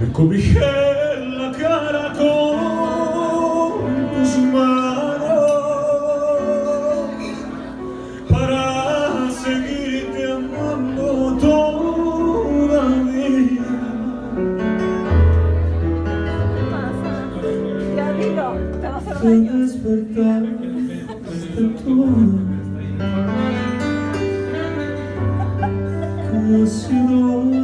Me cobijé la cara con tus manos para seguirte amando todavía. Al despertar de todo que ha sido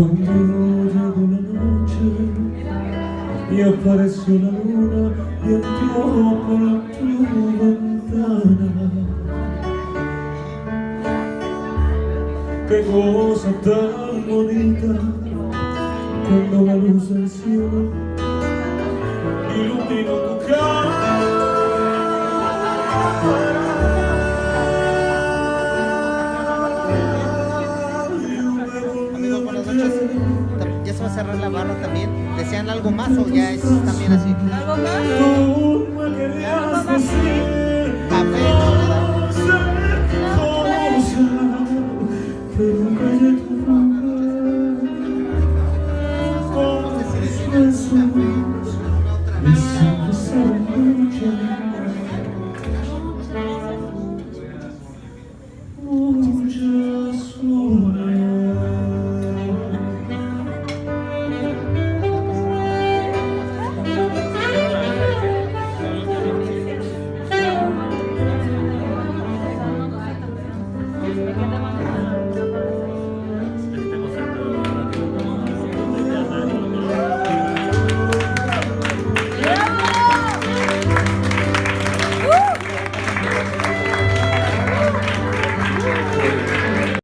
Cuando llegó la noche y apareció la luna y entró por tu ventana. Qué cosa tan bonita cuando la luz ya se va a cerrar la barra también. ¿Desean algo más o ya es también así? ¿Algo más?